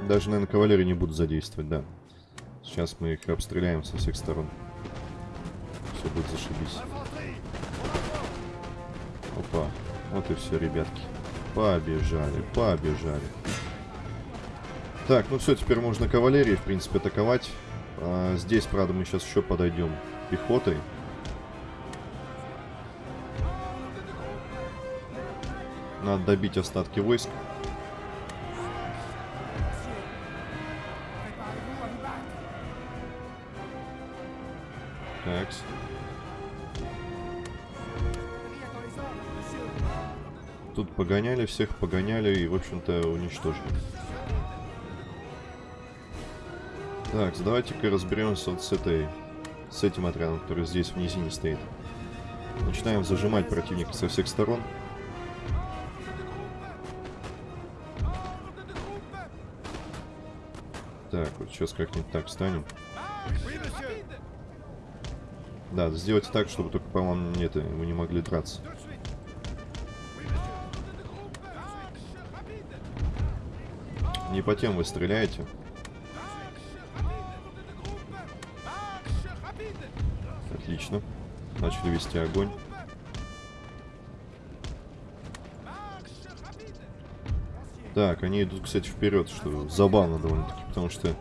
Даже, наверное, кавалерию не буду задействовать, да. Сейчас мы их обстреляем со всех сторон. Все будет зашибись. Опа. Вот и все, ребятки. Побежали, побежали. Так, ну все, теперь можно кавалерии, в принципе, атаковать. А, здесь, правда, мы сейчас еще подойдем пехотой. Надо добить остатки войск. Погоняли всех, погоняли и, в общем-то, уничтожили. Так, давайте-ка разберемся вот с этой... С этим отрядом, который здесь в низине стоит. Начинаем зажимать противника со всех сторон. Так, вот сейчас как-нибудь так встанем. Да, сделайте так, чтобы только по вам нет, вы не могли драться. Не по тем вы стреляете. Отлично. Начали вести огонь. Так, они идут, кстати, вперед, что забавно довольно-таки, потому что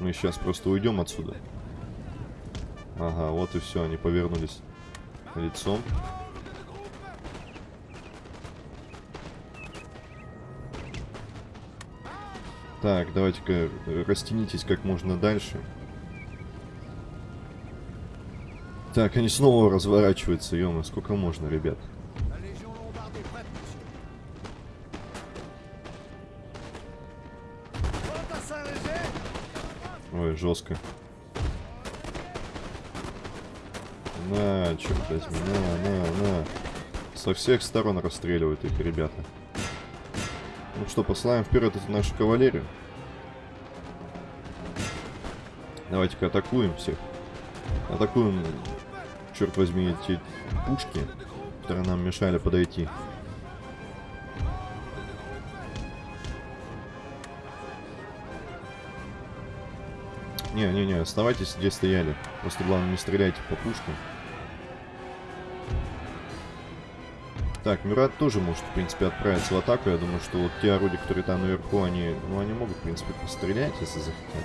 мы сейчас просто уйдем отсюда. Ага, вот и все, они повернулись лицом. Так, давайте-ка растянитесь как можно дальше. Так, они снова разворачиваются, ё сколько можно, ребят. Ой, жестко. На, черт возьми, на, на, на. Со всех сторон расстреливают их ребята. Ну что, посылаем вперед эту нашу кавалерию. Давайте-ка атакуем всех. Атакуем, черт возьми, эти пушки, которые нам мешали подойти. Не-не-не, оставайтесь где стояли. Просто главное не стреляйте по пушкам. Так, Мюрат тоже может, в принципе, отправиться в атаку. Я думаю, что вот те орудия, которые там наверху, они, ну, они могут, в принципе, пострелять, если захотят.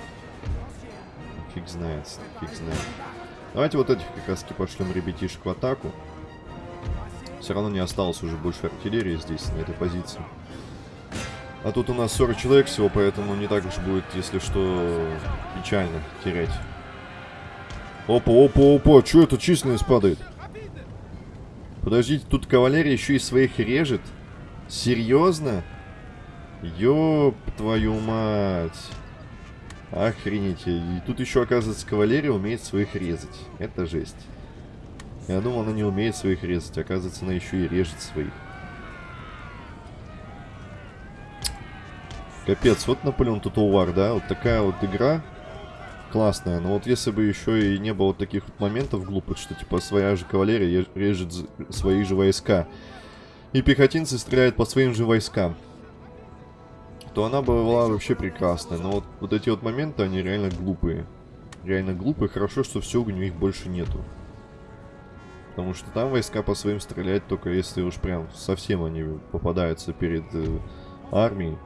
Фиг знает, фиг знает. Давайте вот этих как раз таки пошлем ребятишек в атаку. Все равно не осталось уже больше артиллерии здесь, на этой позиции. А тут у нас 40 человек всего, поэтому не так уж будет, если что, печально терять. Опа, опа, опа, что это численность падает? Подождите, тут кавалерия еще и своих режет? Серьезно? Ёб твою мать. Охренеть. И тут еще, оказывается, кавалерия умеет своих резать. Это жесть. Я думал, она не умеет своих резать. Оказывается, она еще и режет своих. Капец, вот Наполеон War, да? Вот такая вот игра классная. Но вот если бы еще и не было таких вот моментов глупых, что типа своя же кавалерия режет свои же войска, и пехотинцы стреляют по своим же войскам, то она была вообще прекрасная. Но вот, вот эти вот моменты, они реально глупые. Реально глупые. Хорошо, что все у них больше нету. Потому что там войска по своим стреляют только если уж прям совсем они попадаются перед э, армией.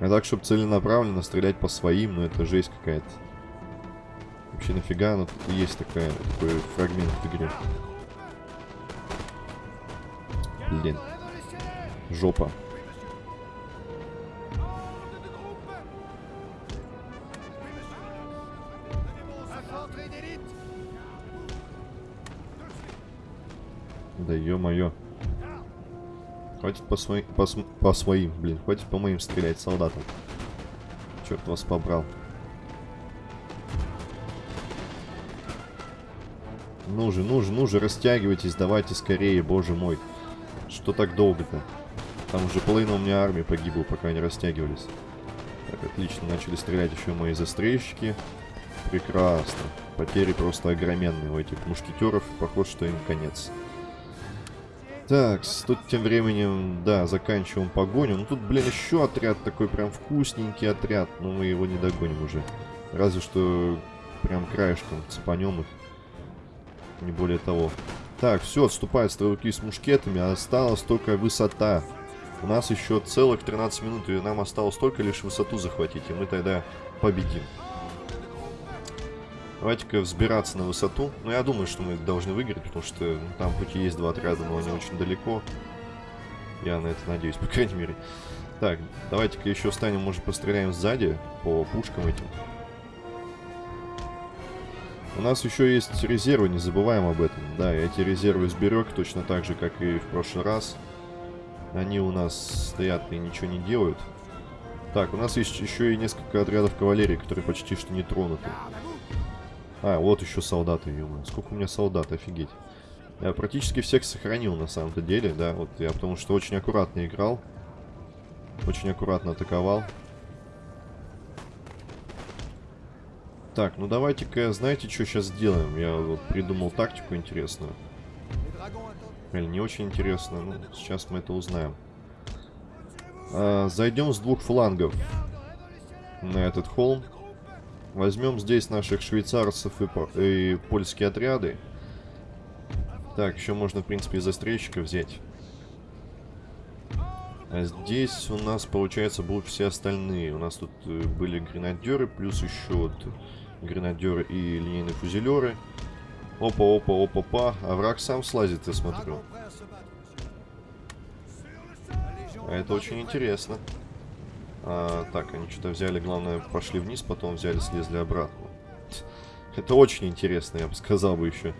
А так, чтобы целенаправленно стрелять по своим, ну это жесть какая-то. Вообще нафига, ну тут есть такая, такой фрагмент в игре. Блин. Жопа. Да ё-моё. Хватит по, своим, по, по своим, блин, хватит по моим стрелять солдатам. Черт вас побрал. Ну же, ну же, ну же, растягивайтесь, давайте скорее, боже мой. Что так долго-то? Там уже половина у меня армии погибла, пока они растягивались. Так, отлично, начали стрелять еще мои застрельщики. Прекрасно. Потери просто огроменные у этих мушкетеров. Похоже, что им конец. Так, тут тем временем, да, заканчиваем погоню. Ну тут, блин, еще отряд такой прям вкусненький отряд. Но мы его не догоним уже. Разве что прям краешком цепанем их. Не более того. Так, все, отступают стрелки с мушкетами. Осталась только высота. У нас еще целых 13 минут, и нам осталось только лишь высоту захватить. И мы тогда победим. Давайте-ка взбираться на высоту. Ну, я думаю, что мы должны выиграть, потому что ну, там хоть и есть два отряда, но они очень далеко. Я на это надеюсь, по крайней мере. Так, давайте-ка еще встанем, может, постреляем сзади по пушкам этим. У нас еще есть резервы, не забываем об этом. Да, я эти резервы сберег точно так же, как и в прошлый раз. Они у нас стоят и ничего не делают. Так, у нас есть еще и несколько отрядов кавалерии, которые почти что не тронуты. А, вот еще солдаты, ё Сколько у меня солдат, офигеть. Я практически всех сохранил на самом-то деле, да, вот я потому что очень аккуратно играл. Очень аккуратно атаковал. Так, ну давайте-ка, знаете, что сейчас сделаем? Я вот придумал тактику интересную. Или не очень интересную, ну, сейчас мы это узнаем. А, зайдем с двух флангов на этот холм. Возьмем здесь наших швейцарцев и, и польские отряды. Так, еще можно, в принципе, и застрельщика взять. А здесь у нас, получается, будут все остальные. У нас тут э, были гренадеры, плюс еще вот гренадеры и линейные фузелеры. Опа, опа, опа, па. А враг сам слазит, я смотрю. А это очень интересно. А, так, они что-то взяли, главное, пошли вниз, потом взяли, слезли обратно. Это очень интересно, я бы сказал бы еще.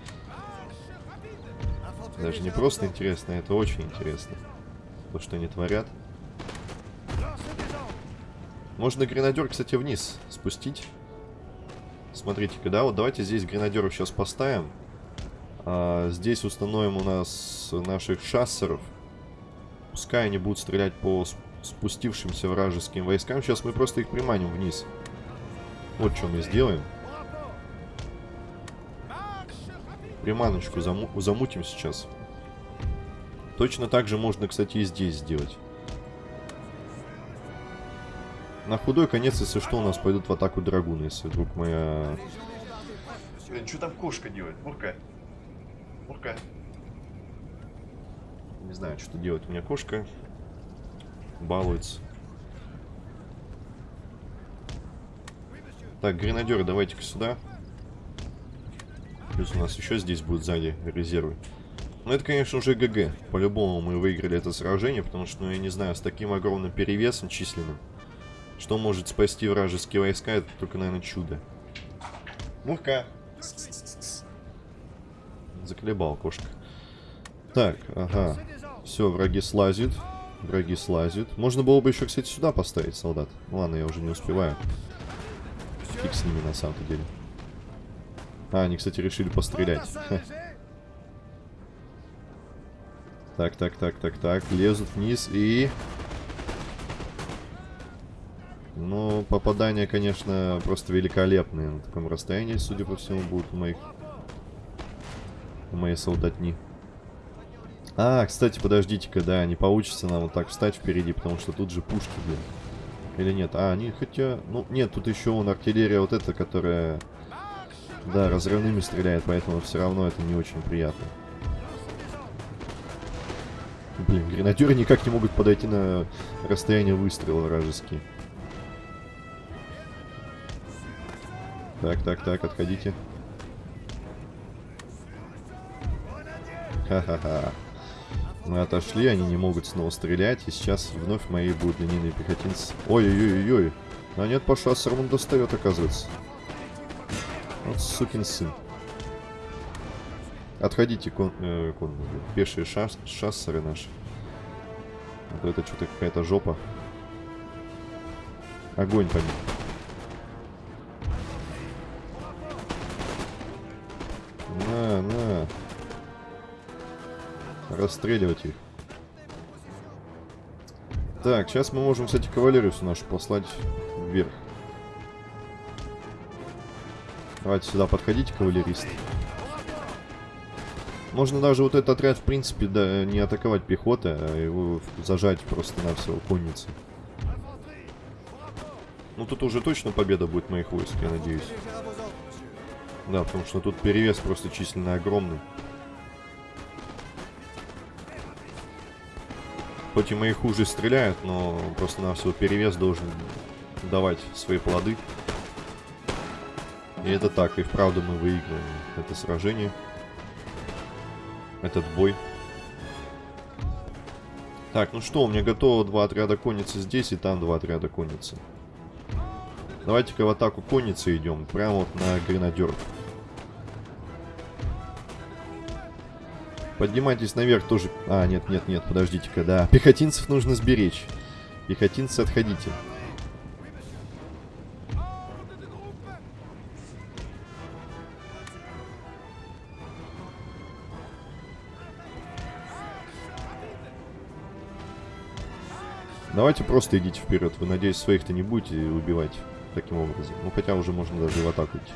Даже не просто интересно, это очень интересно. То, что они творят. Можно гренадер, кстати, вниз спустить. Смотрите-ка, да, вот давайте здесь гренадеров сейчас поставим. А, здесь установим у нас наших шассеров. Пускай они будут стрелять по спустившимся вражеским войскам. Сейчас мы просто их приманим вниз. Вот что мы сделаем. Приманочку заму замутим сейчас. Точно так же можно, кстати, и здесь сделать. На худой конец, если что, у нас пойдут в атаку драгуны, если вдруг моя... Блин, что там кошка делает? Мурка. Мурка. Не знаю, что делает у меня кошка. Балуется. Так, гренадеры, давайте-ка сюда. Плюс у нас еще здесь будет сзади резервы. Ну, это, конечно, уже ГГ. По-любому мы выиграли это сражение, потому что, ну, я не знаю, с таким огромным перевесом численным, что может спасти вражеские войска, это только, наверное, чудо. Мурка. Заколебал кошка. Так, ага. Все, враги слазят. Враги слазят. Можно было бы еще, кстати, сюда поставить солдат. ладно, я уже не успеваю. Фиг с ними, на самом-то деле. А, они, кстати, решили пострелять. Так, так, так, так, так. Лезут вниз и... Ну, попадания, конечно, просто великолепные. На таком расстоянии, судя по всему, будут у моих... У моей солдатни. А, кстати, подождите-ка, да, не получится нам вот так встать впереди, потому что тут же пушки, блин. Или нет? А, они хотя... Ну, нет, тут еще вон артиллерия вот эта, которая... Да, разрывными стреляет, поэтому все равно это не очень приятно. Блин, гренадеры никак не могут подойти на расстояние выстрела вражеские. Так, так, так, отходите. Ха-ха-ха. Мы отошли, они не могут снова стрелять. И сейчас вновь мои будут линейные пехотинцы. Ой-ой-ой-ой. А нет, по шассерам он достает, оказывается. Вот сукин сын. Отходите, кон, э, кон, пешие шас, шассеры наши. Вот это что-то какая-то жопа. Огонь по ним. Расстреливать их. Так, сейчас мы можем, кстати, кавалерию нашу послать вверх. Давайте сюда подходите, кавалеристы. Можно даже вот этот отряд, в принципе, да, не атаковать пехотой, а его зажать просто на все конницы. Ну, тут уже точно победа будет моих войск, я надеюсь. Да, потому что тут перевес просто численно огромный. Хоть и мои хуже стреляют, но просто на все перевес должен давать свои плоды. И это так, и вправду мы выиграем это сражение этот бой. Так, ну что, у меня готово два отряда конницы здесь и там два отряда конницы. Давайте-ка в атаку конницы идем, прямо вот на гренадеров. Поднимайтесь наверх тоже... А, нет, нет, нет, подождите-ка, да. Пехотинцев нужно сберечь. Пехотинцы, отходите. Давайте просто идите вперед. Вы, надеюсь, своих-то не будете убивать таким образом. Ну, хотя уже можно даже и в атаку идти.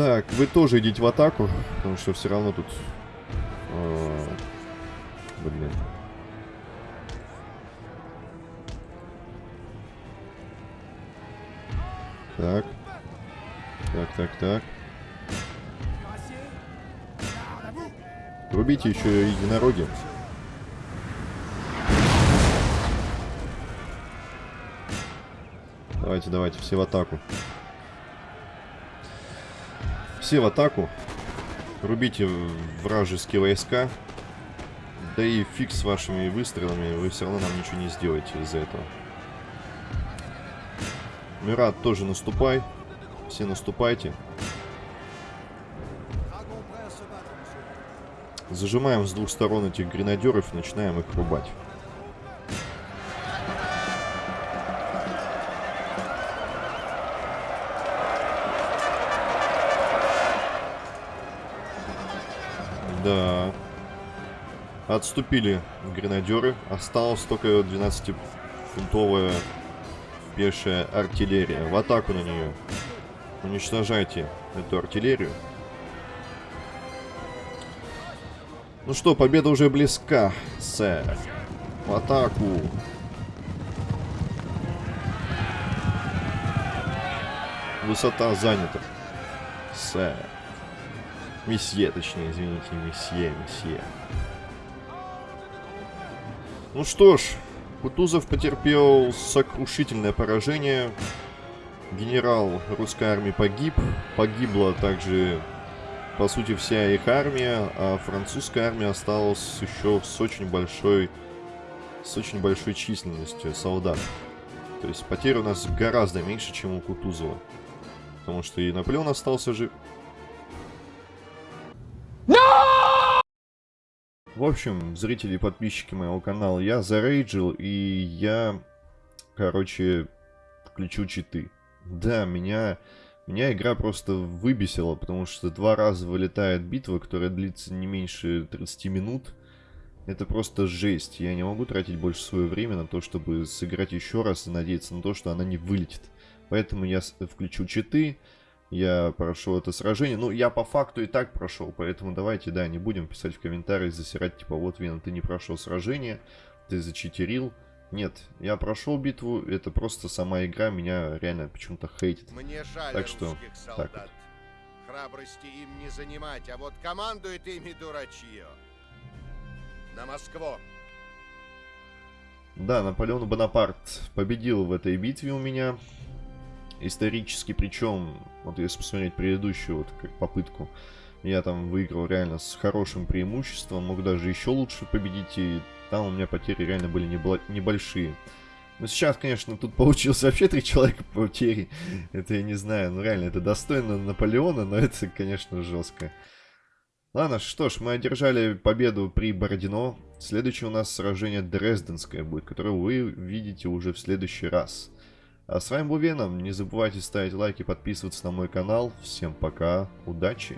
Так, вы тоже идите в атаку, потому что все равно тут... э, блин. Так. Так, так, так. Рубите еще единороги. Давайте, давайте, все в атаку. Все в атаку. Рубите вражеские войска. Да и фиг с вашими выстрелами, вы все равно нам ничего не сделаете из-за этого. Мират, тоже наступай. Все наступайте. Зажимаем с двух сторон этих гренадеров и начинаем их рубать. Отступили гренадеры. Осталось только 12-фунтовая пешая артиллерия. В атаку на нее. Уничтожайте эту артиллерию. Ну что, победа уже близка, сэр. В атаку. Высота занята. Сэр. Месье, точнее, извините, месье, месье. Ну что ж, Кутузов потерпел сокрушительное поражение. Генерал русской армии погиб. Погибла также, по сути, вся их армия, а французская армия осталась еще с очень большой, с очень большой численностью солдат. То есть потерь у нас гораздо меньше, чем у Кутузова. Потому что и Наполеон остался жив. В общем, зрители и подписчики моего канала, я зарейджил, и я, короче, включу читы. Да, меня, меня игра просто выбесила, потому что два раза вылетает битва, которая длится не меньше 30 минут. Это просто жесть. Я не могу тратить больше свое время на то, чтобы сыграть еще раз и надеяться на то, что она не вылетит. Поэтому я включу читы, я прошел это сражение. Ну, я по факту и так прошел, поэтому давайте, да, не будем писать в комментариях, засирать, типа, вот, Вина, ты не прошел сражение, ты зачитерил. Нет, я прошел битву, это просто сама игра меня реально почему-то хейтит. Мне жаль Так что, русских так солдат. вот. Храбрости им не занимать, а вот командует ими дурачье. На Москву. Да, Наполеон Бонапарт победил в этой битве у меня. Исторически, причем, вот если посмотреть предыдущую вот как попытку, я там выиграл реально с хорошим преимуществом, мог даже еще лучше победить, и там у меня потери реально были небольшие. Но сейчас, конечно, тут получилось вообще три человека потери. Это я не знаю, ну реально, это достойно Наполеона, но это, конечно, жестко. Ладно, что ж, мы одержали победу при Бородино. Следующее у нас сражение Дрезденское будет, которое вы видите уже в следующий раз. А с вами был Веном. Не забывайте ставить лайки, подписываться на мой канал. Всем пока, удачи!